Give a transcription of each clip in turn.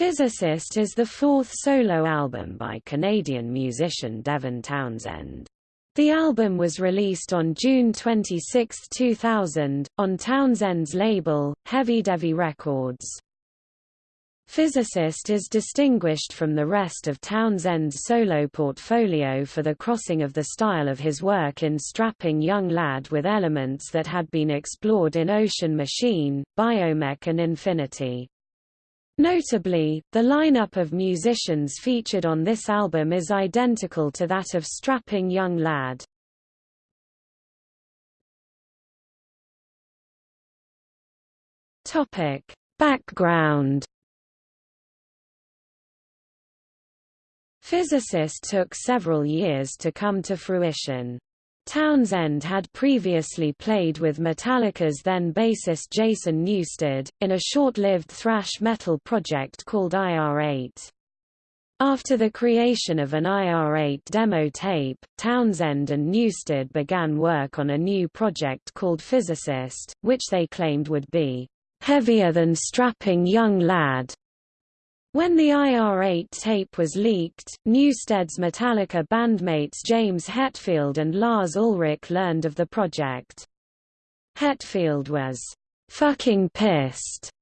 Physicist is the fourth solo album by Canadian musician Devin Townsend. The album was released on June 26, 2000, on Townsend's label, HevyDevy Records. Physicist is distinguished from the rest of Townsend's solo portfolio for the crossing of the style of his work in Strapping Young Lad with elements that had been explored in Ocean Machine, Biomech and Infinity. Notably, the lineup of musicians featured on this album is identical to that of Strapping Young Lad. Topic: Background Physicist took several years to come to fruition. Townsend had previously played with Metallica's then bassist Jason Newsted, in a short-lived thrash metal project called IR-8. After the creation of an IR-8 demo tape, Townsend and Newsted began work on a new project called Physicist, which they claimed would be heavier than Strapping Young Lad. When the IR-8 tape was leaked, Newsted's Metallica bandmates James Hetfield and Lars Ulrich learned of the project. Hetfield was fucking pissed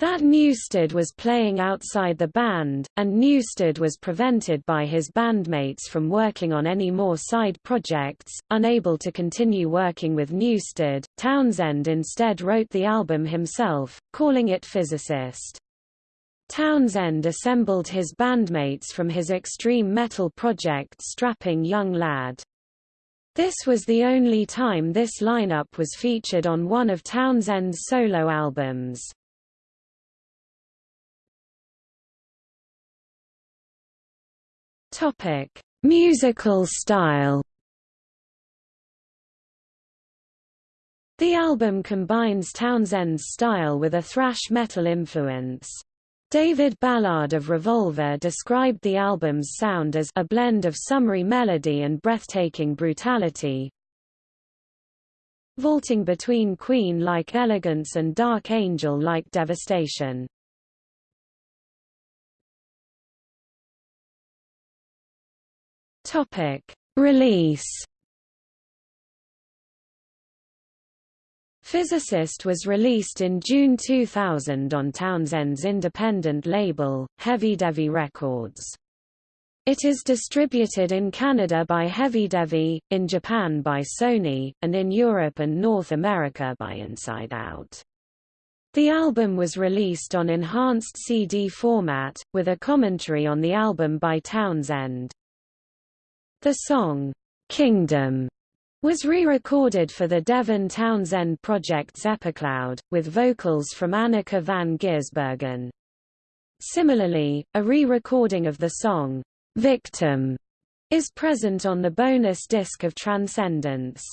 that Newsted was playing outside the band, and Newsted was prevented by his bandmates from working on any more side projects. Unable to continue working with Newsted, Townsend instead wrote the album himself, calling it Physicist. Townsend assembled his bandmates from his extreme metal project Strapping Young Lad. This was the only time this lineup was featured on one of Townsend's solo albums. Topic: Musical style. The album combines Townsend's style with a thrash metal influence. David Ballard of Revolver described the album's sound as a blend of summery melody and breathtaking brutality, vaulting between Queen-like elegance and Dark Angel-like devastation. Topic: Release Physicist was released in June 2000 on Townsend's independent label, HevyDevy Records. It is distributed in Canada by HevyDevy, in Japan by Sony, and in Europe and North America by Inside Out. The album was released on enhanced CD format, with a commentary on the album by Townsend. The song, Kingdom, was re-recorded for the Devin Townsend Project's Epicloud, with vocals from Anneke van Giersbergen. Similarly, a re-recording of the song, Victim, is present on the bonus disc of Transcendence.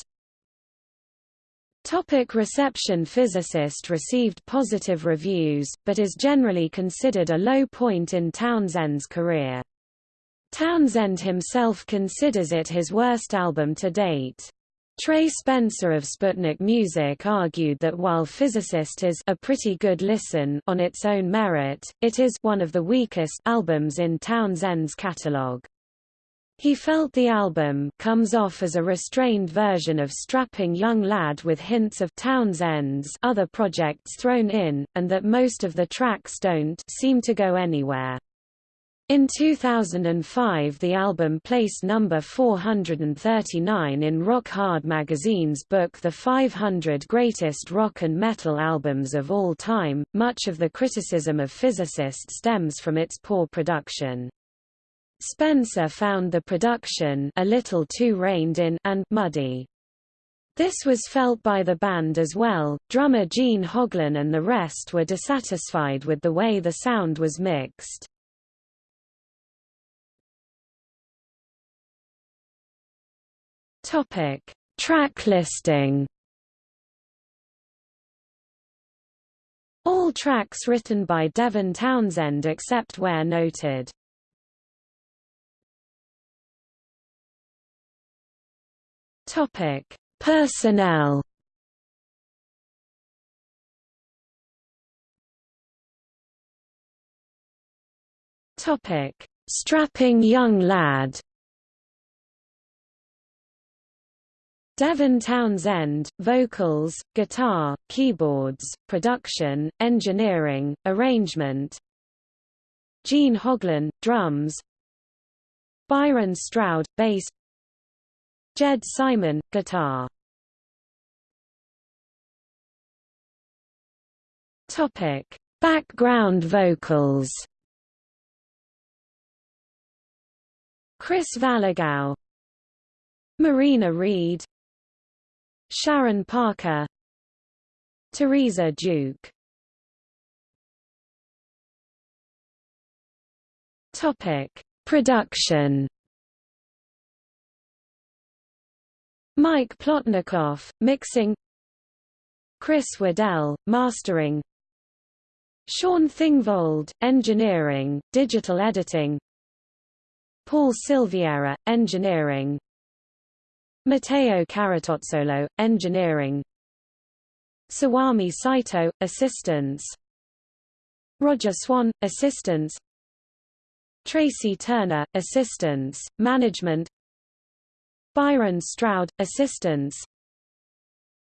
Topic reception Physicist received positive reviews, but is generally considered a low point in Townsend's career. Townsend himself considers it his worst album to date. Trey Spencer of Sputnik Music argued that while Physicist is a pretty good listen on its own merit, it is one of the weakest albums in Townsend's catalog. He felt the album comes off as a restrained version of Strapping Young Lad with hints of Townsend's other projects thrown in, and that most of the tracks don't seem to go anywhere. In 2005 the album placed number 439 in Rock Hard magazine's book The 500 Greatest Rock and Metal Albums of All Time. Much of the criticism of Physicist stems from its poor production. Spencer found the production a little too reined in and muddy. This was felt by the band as well. Drummer Gene Hoglan and the rest were dissatisfied with the way the sound was mixed. Topic: Track listing. All tracks written by Devin Townsend except where noted. Topic: Personnel. Topic: Strapping young lad. Devin Townsend, vocals, guitar, keyboards, production, engineering, arrangement. Gene Hoglan, drums. Byron Stroud, bass. Jed Simon, guitar. Topic: Background vocals. Chris Valagao, Marina Reed, Sharon Parker Teresa Duke. Topic Production. Mike Plotnikoff, mixing. Chris Waddell, mastering. Shaun Thingvold, engineering, digital editing. Paul Silviera, engineering Matteo Caratozzolo, Engineering. Sawami Saito, Assistance. Roger Swan, Assistance. Tracy Turner, Assistance, Management. Byron Stroud, Assistance.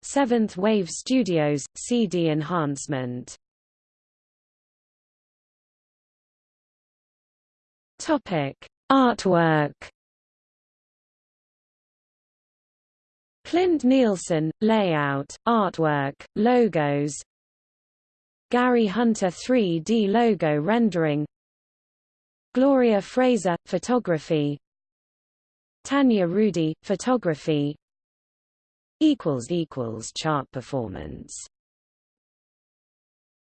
Seventh Wave Studios, CD Enhancement. Topic: Artwork Clint Nielsen, layout, artwork, logos. Gary Hunter 3D logo rendering. Gloria Fraser, photography. Tanya Rudy, photography. Chart performance